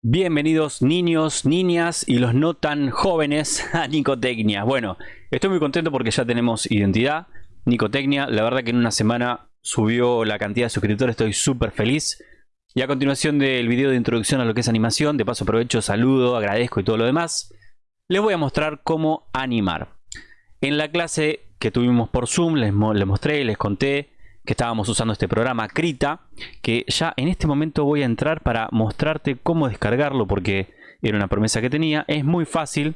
Bienvenidos niños, niñas y los no tan jóvenes a Nicotecnia. Bueno, estoy muy contento porque ya tenemos identidad. Nicotecnia, la verdad que en una semana subió la cantidad de suscriptores, estoy súper feliz. Y a continuación del video de introducción a lo que es animación, de paso aprovecho, saludo, agradezco y todo lo demás, les voy a mostrar cómo animar. En la clase que tuvimos por Zoom les, les mostré, les conté que estábamos usando este programa Krita, que ya en este momento voy a entrar para mostrarte cómo descargarlo porque era una promesa que tenía. Es muy fácil,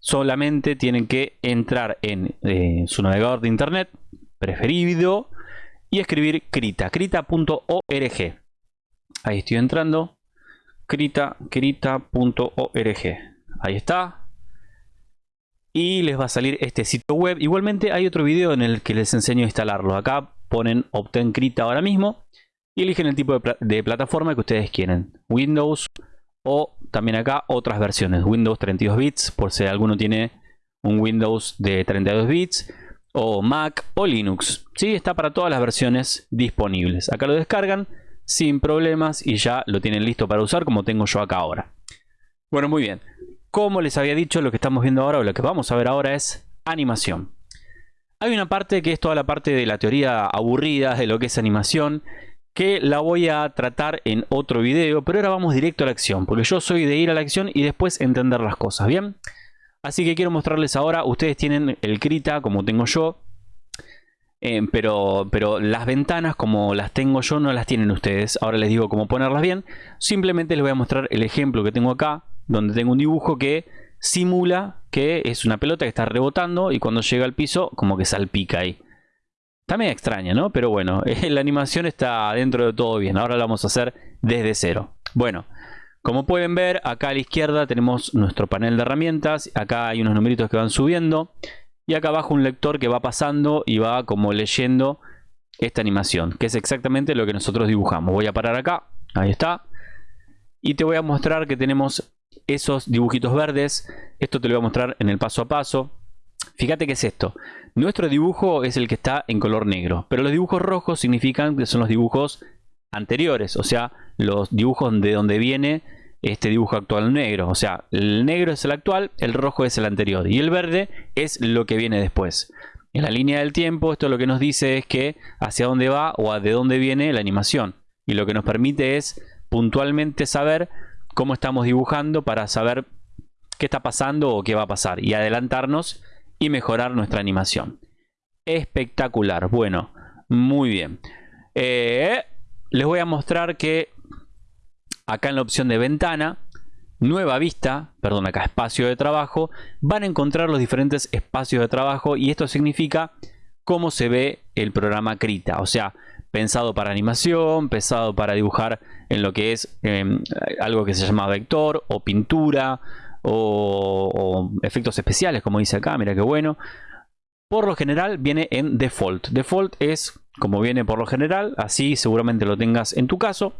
solamente tienen que entrar en eh, su navegador de internet preferido y escribir Krita, krita.org. Ahí estoy entrando, krita, krita.org. Ahí está, y les va a salir este sitio web. Igualmente hay otro video en el que les enseño a instalarlo. Acá ponen Obtain Krita ahora mismo y eligen el tipo de, plataforma que ustedes quieren. Windows o también acá otras versiones. Windows 32 bits por si alguno tiene un Windows de 32 bits o Mac o Linux. Sí, está para todas las versiones disponibles. Acá lo descargan sin problemas y ya lo tienen listo para usar como tengo yo acá ahora. Bueno, muy bien. Como les había dicho, lo que estamos viendo ahora o lo que vamos a ver ahora es animación. Hay una parte que es toda la parte de la teoría aburrida de lo que es animación, que la voy a tratar en otro video, pero ahora vamos directo a la acción, porque yo soy de ir a la acción y después entender las cosas, ¿bien? Así que quiero mostrarles ahora, ustedes tienen el Krita como tengo yo, eh, pero, pero las ventanas como las tengo yo no las tienen ustedes. Ahora les digo cómo ponerlas bien. Simplemente les voy a mostrar el ejemplo que tengo acá, donde tengo un dibujo que simula que es una pelota que está rebotando y cuando llega al piso como que salpica ahí. Está medio extraña, ¿no? Pero bueno, la animación está dentro de todo bien. Ahora lo vamos a hacer desde cero. Bueno, como pueden ver, acá a la izquierda tenemos nuestro panel de herramientas. Acá hay unos numeritos que van subiendo. Y acá abajo un lector que va pasando y va como leyendo esta animación. Que es exactamente lo que nosotros dibujamos. Voy a parar acá. Ahí está. Y te voy a mostrar que tenemos esos dibujitos verdes. Esto te lo voy a mostrar en el paso a paso. Fíjate que es esto. Nuestro dibujo es el que está en color negro. Pero los dibujos rojos significan que son los dibujos anteriores. O sea, los dibujos de donde viene este dibujo actual negro. O sea, el negro es el actual, el rojo es el anterior. Y el verde es lo que viene después. En la línea del tiempo, esto lo que nos dice es que hacia dónde va o de dónde viene la animación. Y lo que nos permite es puntualmente saber cómo estamos dibujando para saber qué está pasando o qué va a pasar y adelantarnos y mejorar nuestra animación. Espectacular, bueno, muy bien. Eh, les voy a mostrar que acá en la opción de ventana, nueva vista, perdón, acá espacio de trabajo, van a encontrar los diferentes espacios de trabajo y esto significa cómo se ve el programa Krita. O sea, pensado para animación, pensado para dibujar en lo que es em, algo que se llama vector o pintura o, efectos especiales como dice acá, mira qué bueno. Por lo general viene en default. Default es como viene por lo general, así seguramente lo tengas en tu caso.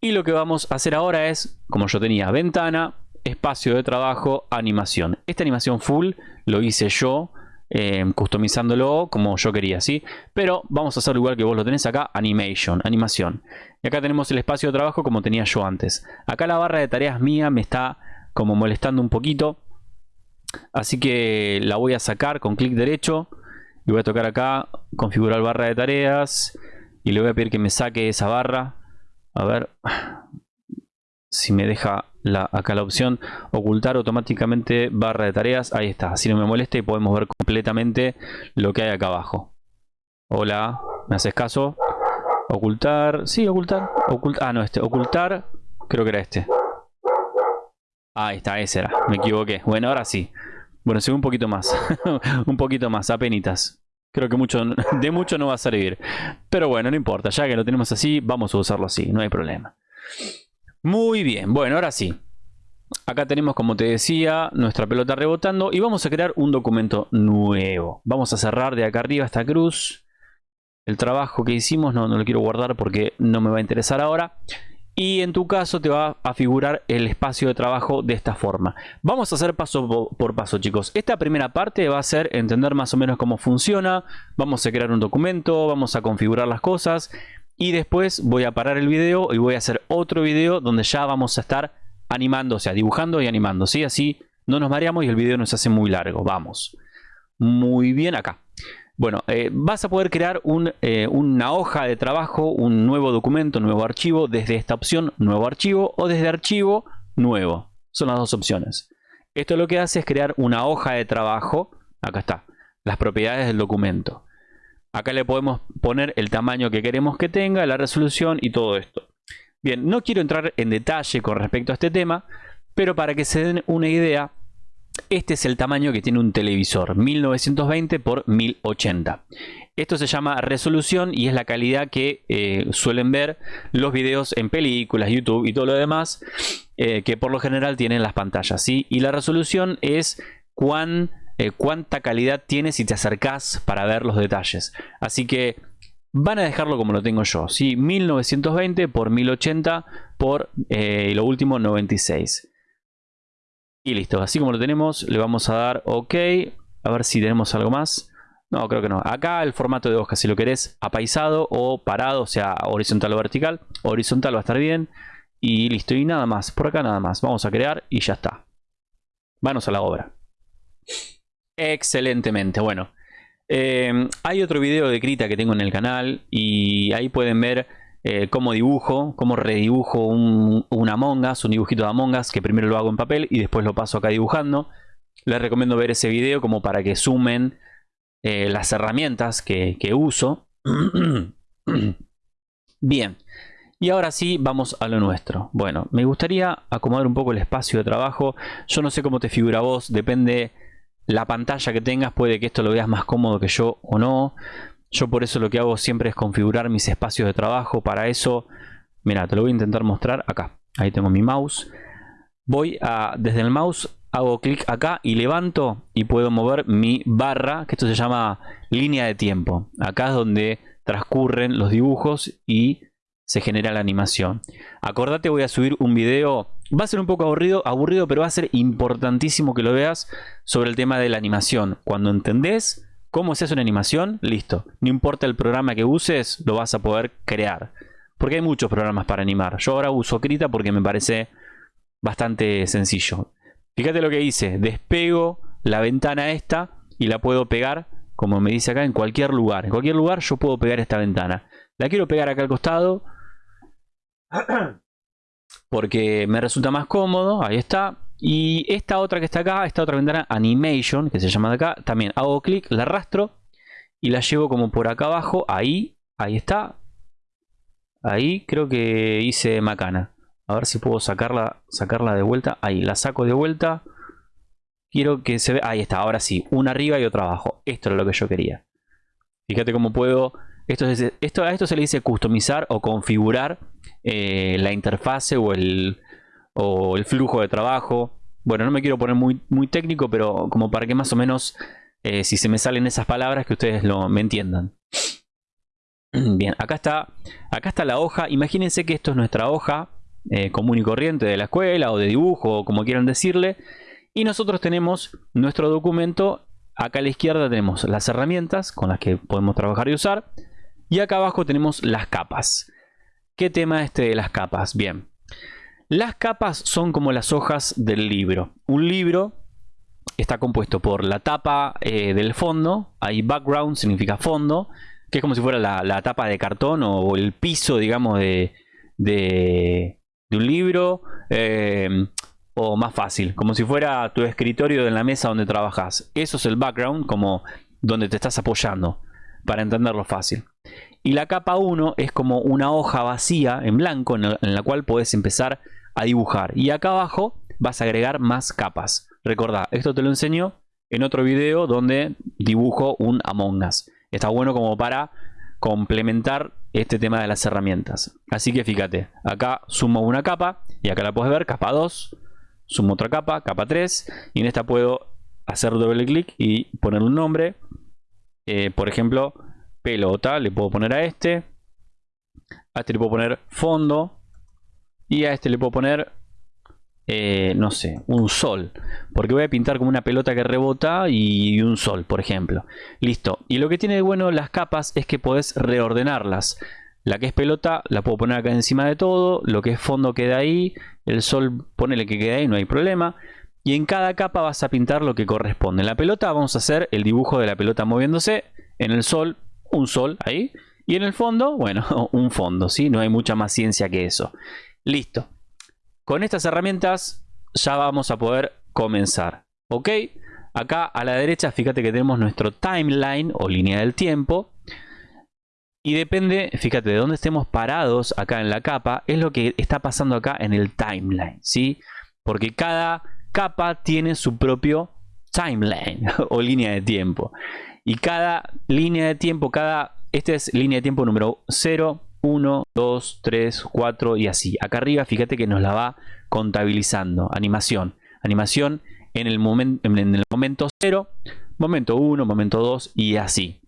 Y lo que vamos a hacer ahora es, como yo tenía, ventana, espacio de trabajo, animación. Esta animación full lo hice yo eh, customizándolo como yo quería, ¿sí? Pero vamos a hacerlo igual que vos lo tenés acá, animation, animación. Y acá tenemos el espacio de trabajo como tenía yo antes. Acá la barra de tareas mía me está como molestando un poquito. Así que la voy a sacar con clic derecho. Y voy a tocar acá, configurar barra de tareas. Y le voy a pedir que me saque esa barra. A ver si me deja acá la opción ocultar automáticamente barra de tareas. Ahí está, así no me molesta y podemos ver completamente lo que hay acá abajo. Hola, ¿me haces caso? Ocultar, sí, ocultar, ocultar, ah no, este, ocultar, creo que era este. Ahí está, ese era, me equivoqué. Bueno, ahora sí. Bueno, sigo un poquito más, un poquito más, apenitas. Creo que mucho, de mucho no va a servir. Pero bueno, no importa, ya que lo tenemos así, vamos a usarlo así, no hay problema. Muy bien, bueno, ahora sí. Acá tenemos, como te decía, nuestra pelota rebotando y vamos a crear un documento nuevo. Vamos a cerrar de acá arriba esta cruz. El trabajo que hicimos no, lo quiero guardar porque no me va a interesar ahora. Y en tu caso te va a figurar el espacio de trabajo de esta forma. Vamos a hacer paso por paso, chicos. Esta primera parte va a ser entender más o menos cómo funciona. Vamos a crear un documento, vamos a configurar las cosas. Y después voy a parar el video y voy a hacer otro video donde ya vamos a estar animando, o sea, dibujando y animando, ¿sí? Así no nos mareamos y el video nos hace muy largo. Vamos. Muy bien acá. Bueno, eh, vas a poder crear eh, una hoja de trabajo, un nuevo documento, nuevo archivo, desde esta opción, nuevo archivo, o desde archivo, nuevo. Son las dos opciones. Esto lo que hace es crear una hoja de trabajo. Acá está, las propiedades del documento. Acá le podemos poner el tamaño que queremos que tenga, la resolución y todo esto. Bien, no quiero entrar en detalle con respecto a este tema, pero para que se den una idea, este es el tamaño que tiene un televisor, 1920 x 1080. Esto se llama resolución y es la calidad que eh, suelen ver los videos en películas, YouTube y todo lo demás, eh, que por lo general tienen las pantallas. ¿sí? Y la resolución es cuán, eh, cuánta calidad tiene si te acercas para ver los detalles. Así que van a dejarlo como lo tengo yo, ¿sí? 1920 x 1080 por lo último 96. Y listo, así como lo tenemos, le vamos a dar OK. A ver si tenemos algo más. No, creo que no. Acá el formato de hoja, si lo querés apaisado o parado, o sea, horizontal o vertical. Horizontal va a estar bien. Y listo, y nada más. Por acá nada más. Vamos a crear y ya está. Vamos a la obra. Excelentemente, bueno. Eh, hay otro video de Krita que tengo en el canal y ahí pueden ver eh, cómo dibujo, cómo redibujo un, un, Among Us, un dibujito de Among Us, que primero lo hago en papel y después lo paso acá dibujando. Les recomiendo ver ese video como para que sumen eh, las herramientas que, que uso. Bien, y ahora sí vamos a lo nuestro. Bueno, me gustaría acomodar un poco el espacio de trabajo. Yo no sé cómo te figura vos, depende la pantalla que tengas, puede que esto lo veas más cómodo que yo o no. Yo por eso lo que hago siempre es configurar mis espacios de trabajo. Para eso, mira, te lo voy a intentar mostrar acá. Ahí tengo mi mouse. Voy a, desde el mouse, hago clic acá y levanto y puedo mover mi barra, que esto se llama línea de tiempo. Acá es donde transcurren los dibujos y se genera la animación. Acordate, voy a subir un video, va a ser un poco aburrido, aburrido, pero va a ser importantísimo que lo veas sobre el tema de la animación. Cuando entendés ¿Cómo se hace una animación? Listo. No importa el programa que uses, lo vas a poder crear. Porque hay muchos programas para animar. Yo ahora uso Krita porque me parece bastante sencillo. Fíjate lo que hice. Despego la ventana esta y la puedo pegar, como me dice acá, en cualquier lugar. En cualquier lugar yo puedo pegar esta ventana. La quiero pegar acá al costado. Porque me resulta más cómodo. Ahí está. Y esta otra que está acá, esta otra ventana Animation, que se llama de acá, también hago clic, la arrastro y la llevo como por acá abajo, ahí, ahí está. Ahí creo que hice macana. A ver si puedo sacarla, sacarla de vuelta. Ahí, la saco de vuelta. Quiero que se vea. Ahí está, ahora sí. Una arriba y otra abajo. Esto es lo que yo quería. Fíjate cómo puedo... Esto, a esto se le dice customizar o configurar eh, la interfase o el, flujo de trabajo. Bueno, no me quiero poner muy, muy técnico, pero como para que más o menos, eh, si se me salen esas palabras, que ustedes lo, me entiendan. Bien, acá está, acá está la hoja. Imagínense que esto es nuestra hoja eh, común y corriente de la escuela o de dibujo, o como quieran decirle. Y nosotros tenemos nuestro documento. Acá a la izquierda tenemos las herramientas con las que podemos trabajar y usar. Y acá abajo tenemos las capas. ¿Qué tema este de las capas? Bien, las capas son como las hojas del libro. Un libro está compuesto por la tapa eh, del fondo, hay background, significa fondo, que es como si fuera la, tapa de cartón o, el piso, digamos, de, un libro, eh, o más fácil, como si fuera tu escritorio en la mesa donde trabajas. Eso es el background, como donde te estás apoyando, para entenderlo fácil. Y la capa 1 es como una hoja vacía en blanco en la, cual puedes empezar a dibujar. Y acá abajo vas a agregar más capas. Recordá, esto te lo enseño en otro video donde dibujo un Among Us. Está bueno como para complementar este tema de las herramientas. Así que fíjate, acá sumo una capa y acá la puedes ver, capa 2, sumo otra capa, capa 3 y en esta puedo hacer doble clic y poner un nombre. Eh, por ejemplo, pelota, le puedo poner a este. A este le puedo poner fondo. Y a este le puedo poner, eh, no sé, un sol. Porque voy a pintar como una pelota que rebota y un sol, por ejemplo. Listo. Y lo que tiene de bueno las capas es que podés reordenarlas. La que es pelota la puedo poner acá encima de todo. Lo que es fondo queda ahí. El sol ponele que quede ahí, no hay problema. Y en cada capa vas a pintar lo que corresponde. En la pelota vamos a hacer el dibujo de la pelota moviéndose. En el sol, un sol ahí. Y en el fondo, bueno, un fondo, ¿sí? No hay mucha más ciencia que eso. Listo. Con estas herramientas ya vamos a poder comenzar. ¿Ok? Acá a la derecha, fíjate que tenemos nuestro timeline o línea del tiempo. Y depende, fíjate, de dónde estemos parados acá en la capa, es lo que está pasando acá en el timeline, ¿sí? Porque cada capa tiene su propio timeline o línea de tiempo. Y cada línea de tiempo, cada, esta es línea de tiempo número 0, 1, 2, 3, 4 y así. Acá arriba fíjate que nos la va contabilizando. Animación. Animación en el, en el momento 0, momento 1, momento 2 y así.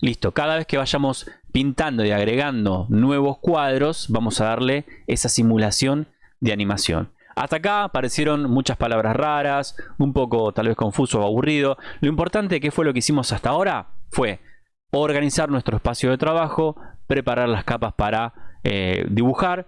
Listo, cada vez que vayamos pintando y agregando nuevos cuadros, vamos a darle esa simulación de animación. Hasta acá aparecieron muchas palabras raras, un poco tal vez confuso o aburrido. Lo importante que fue lo que hicimos hasta ahora fue organizar nuestro espacio de trabajo, preparar las capas para eh, dibujar,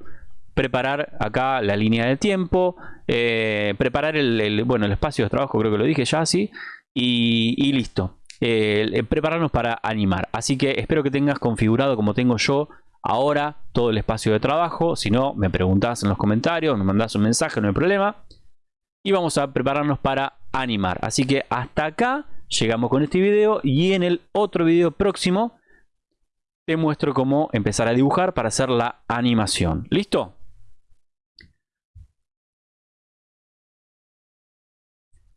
preparar acá la línea de tiempo, eh, preparar el, bueno, el espacio de trabajo, creo que lo dije ya así, y, listo. Eh, prepararnos para animar. Así que espero que tengas configurado como tengo yo ahora todo el espacio de trabajo. Si no, me preguntas en los comentarios, me mandas un mensaje, no hay problema. Y vamos a prepararnos para animar. Así que hasta acá llegamos con este video y en el otro video próximo te muestro cómo empezar a dibujar para hacer la animación. ¿Listo?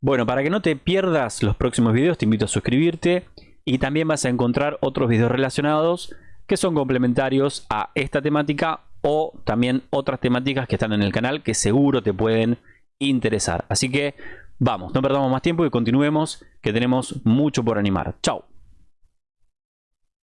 Bueno, para que no te pierdas los próximos videos, te invito a suscribirte y también vas a encontrar otros videos relacionados que son complementarios a esta temática o también otras temáticas que están en el canal que seguro te pueden interesar. Así que vamos, no perdamos más tiempo y continuemos que tenemos mucho por animar. Chao.